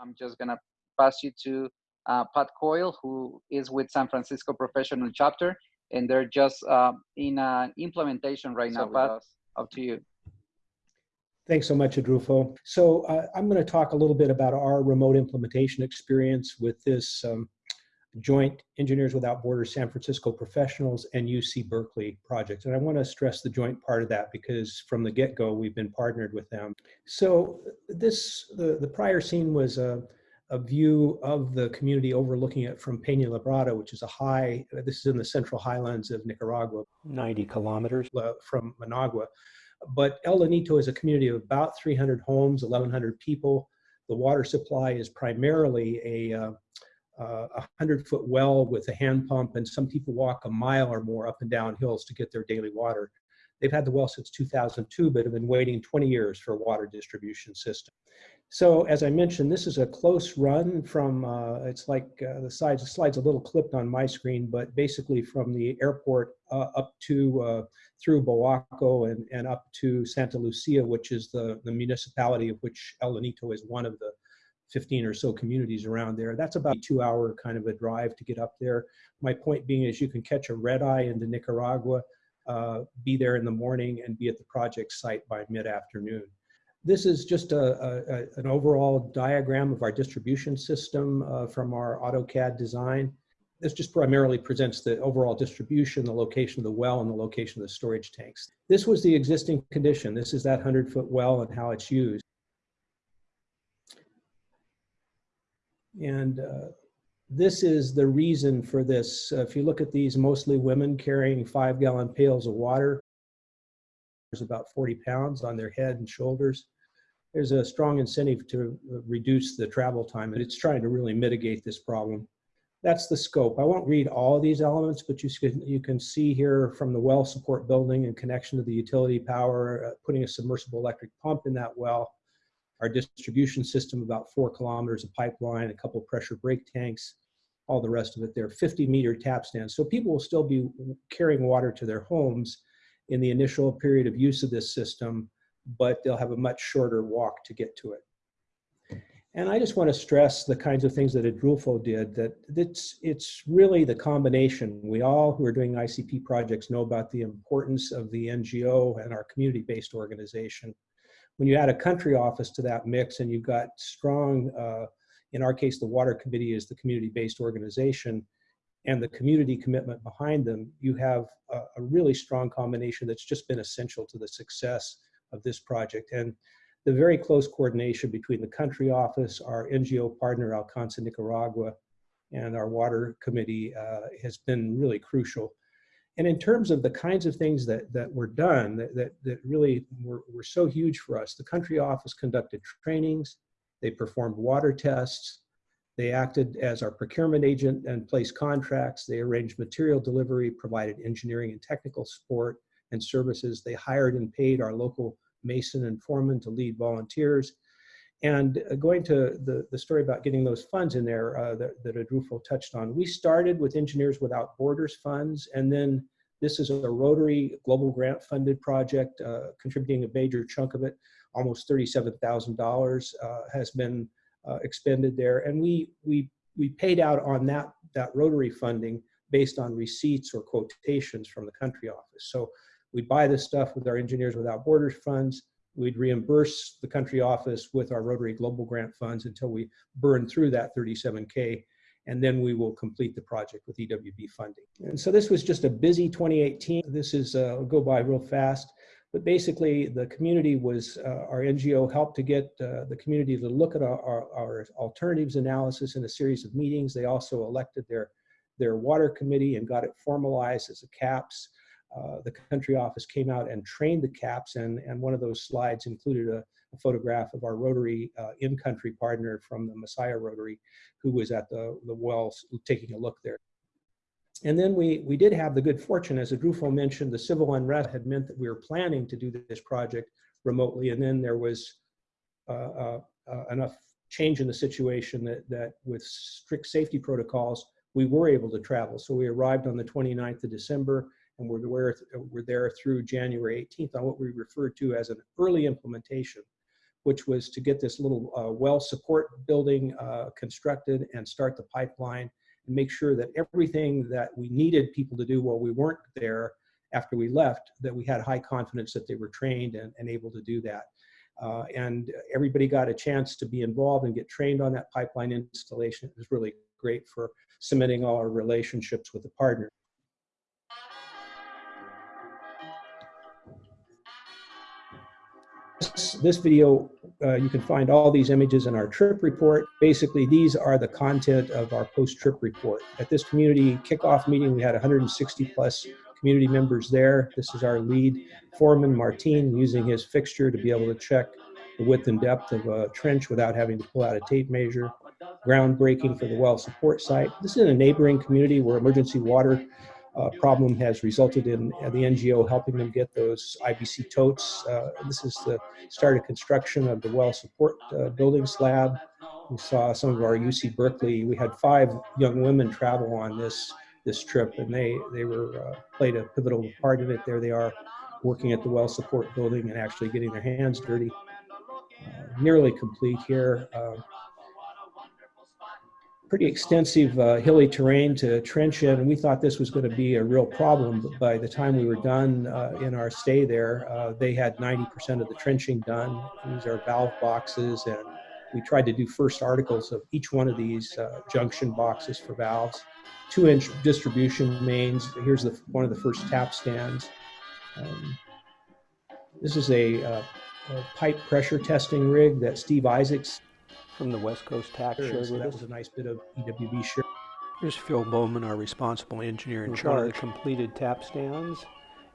I'm just gonna pass you to uh, Pat Coyle, who is with San Francisco Professional Chapter, and they're just uh, in uh, implementation right now. Pat, up to you. Thanks so much, Adrulfo. So uh, I'm going to talk a little bit about our remote implementation experience with this um, joint Engineers Without Borders San Francisco Professionals and UC Berkeley projects. And I want to stress the joint part of that because from the get-go, we've been partnered with them. So this, the, the prior scene was a, a view of the community overlooking it from Peña Labrada, which is a high, this is in the central highlands of Nicaragua. 90 kilometers from Managua. But El Llanito is a community of about 300 homes, 1,100 people. The water supply is primarily a uh, a hundred foot well with a hand pump, and some people walk a mile or more up and down hills to get their daily water. They've had the well since 2002, but have been waiting 20 years for a water distribution system. So as I mentioned, this is a close run from, uh, it's like uh, the slides, the slide's a little clipped on my screen, but basically from the airport uh, up to, uh, through Boaco and, and up to Santa Lucia, which is the, the municipality of which El Llanito is one of the 15 or so communities around there. That's about a two hour kind of a drive to get up there. My point being is you can catch a red eye into Nicaragua, uh, be there in the morning and be at the project site by mid-afternoon. This is just a, a, an overall diagram of our distribution system uh, from our AutoCAD design. This just primarily presents the overall distribution, the location of the well, and the location of the storage tanks. This was the existing condition. This is that 100-foot well and how it's used. And uh, this is the reason for this. Uh, if you look at these, mostly women carrying five-gallon pails of water, there's about 40 pounds on their head and shoulders there's a strong incentive to reduce the travel time and it's trying to really mitigate this problem. That's the scope. I won't read all of these elements, but you can, you can see here from the well support building and connection to the utility power, uh, putting a submersible electric pump in that well, our distribution system, about four kilometers of pipeline, a couple pressure break tanks, all the rest of it there, 50 meter tap stands. So people will still be carrying water to their homes in the initial period of use of this system but they'll have a much shorter walk to get to it. And I just want to stress the kinds of things that Adrulfo did, that it's, it's really the combination. We all who are doing ICP projects know about the importance of the NGO and our community-based organization. When you add a country office to that mix and you've got strong, uh, in our case, the water committee is the community-based organization, and the community commitment behind them, you have a, a really strong combination that's just been essential to the success of this project. And the very close coordination between the country office, our NGO partner, Alcanza Nicaragua, and our water committee uh, has been really crucial. And in terms of the kinds of things that, that were done that, that, that really were, were so huge for us, the country office conducted trainings, they performed water tests, they acted as our procurement agent and placed contracts, they arranged material delivery, provided engineering and technical support, and services. They hired and paid our local mason and foreman to lead volunteers. And uh, going to the, the story about getting those funds in there uh, that, that Adrulfo touched on, we started with Engineers Without Borders funds, and then this is a Rotary Global Grant funded project, uh, contributing a major chunk of it, almost $37,000 uh, has been uh, expended there. And we, we, we paid out on that, that Rotary funding based on receipts or quotations from the country office. So We'd buy this stuff with our Engineers Without Borders funds. We'd reimburse the country office with our Rotary Global Grant funds until we burn through that 37K and then we will complete the project with EWB funding. And so this was just a busy 2018. This is, uh, go by real fast, but basically the community was, uh, our NGO helped to get uh, the community to look at our, our, our, alternatives analysis in a series of meetings. They also elected their, their water committee and got it formalized as a CAPS. Uh, the country office came out and trained the CAPS, and, and one of those slides included a, a photograph of our Rotary uh, in-country partner from the Masaya Rotary, who was at the, the wells taking a look there. And then we, we did have the good fortune, as Adrulfo mentioned, the civil unrest had meant that we were planning to do this project remotely, and then there was uh, uh, uh enough change in the situation that, that with strict safety protocols, we were able to travel. So we arrived on the 29th of December, and we're we're there through January 18th on what we refer to as an early implementation. which was to get this little uh, well support building uh, constructed and start the pipeline and make sure that everything that we needed people to do while we weren't there after we left, that we had high confidence that they were trained and, and able to do that. Uh, and everybody got a chance to be involved and get trained on that pipeline installation. It was really great for cementing all our relationships with the partner. This, video, uh, you can find all these images in our trip report. Basically, these are the content of our post-trip report. At this community kickoff meeting, we had 160 plus community members there. This is our lead foreman, Martin, using his fixture to be able to check the width and depth of a trench without having to pull out a tape measure. Groundbreaking for the well support site. This is in a neighboring community where emergency water uh, problem has resulted in uh, the NGO helping them get those IBC totes. Uh, this is the start of construction of the well support uh, building slab. We saw some of our UC Berkeley. We had five young women travel on this this trip, and they they were played a pivotal part in it. There they are, working at the well support building and actually getting their hands dirty. Nearly complete here. Pretty extensive uh, hilly terrain to trench in, and we thought this was going to be a real problem. But by the time we were done uh, in our stay there, uh, they had 90% of the trenching done. These are valve boxes, and we tried to do first articles of each one of these uh, junction boxes for valves. Two-inch distribution mains. Here's the one of the first tap stands. Um, this is a, uh, a pipe pressure testing rig that Steve Isaacs from the West Coast TAC shared so with that us. was a nice bit of EWB share. Here's Phil Bowman, our responsible engineer in In charge. of the completed tap stands,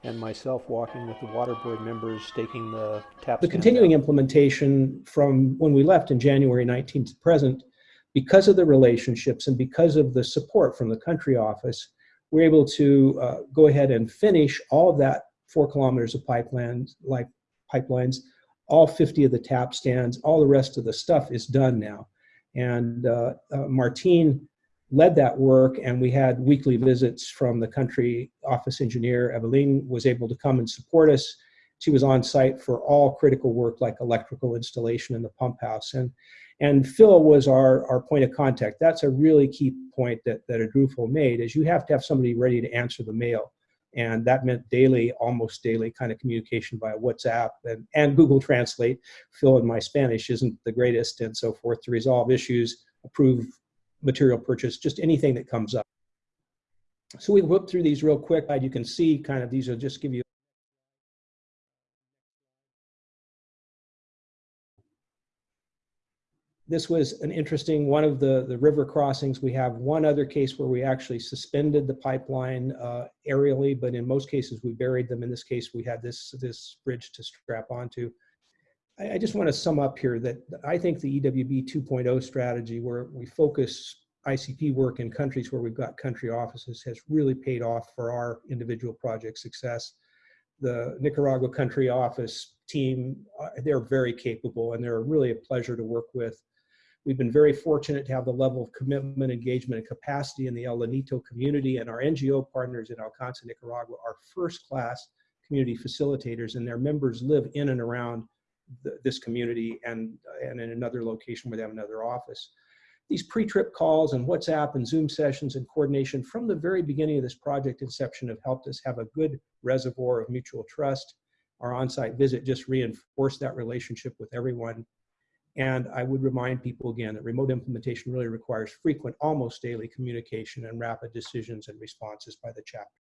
and myself walking with the water board members staking the tap The continuing out. implementation from when we left in January 19th to present, because of the relationships and because of the support from the country office, we're able to uh, go ahead and finish all of that four kilometers of pipelines, like pipelines, all 50 of the tap stands, all the rest of the stuff is done now. And uh, uh, Martine led that work and we had weekly visits from the country office engineer. Eveline was able to come and support us. She was on site for all critical work like electrical installation in the pump house. And, and Phil was our, our point of contact. That's a really key point that, that Adrufo made is you have to have somebody ready to answer the mail. And that meant daily, almost daily kind of communication via WhatsApp and, and Google Translate. Phil and my Spanish isn't the greatest and so forth to resolve issues, approve material purchase, just anything that comes up. So we whipped through these real quick. You can see kind of these will just give you this was an interesting one of the the river crossings. We have one other case where we actually suspended the pipeline uh, aerially but in most cases we buried them. In this case we had this this bridge to strap onto. I, I just want to sum up here that i think the ewb 2.0 strategy where we focus icp work in countries where we've got country offices has really paid off for our individual project success. The nicaragua country office team uh, they're very capable and they're really a pleasure to work with We've been very fortunate to have the level of commitment, engagement, and capacity in the El Llanito community, and our NGO partners in Alcanza, Nicaragua are first-class community facilitators, and their members live in and around the, this community and, and in another location where they have another office. These pre-trip calls and WhatsApp and Zoom sessions and coordination from the very beginning of this project inception have helped us have a good reservoir of mutual trust. Our on-site visit just reinforced that relationship with everyone and I would remind people again that remote implementation really requires frequent, almost daily communication and rapid decisions and responses by the chapter.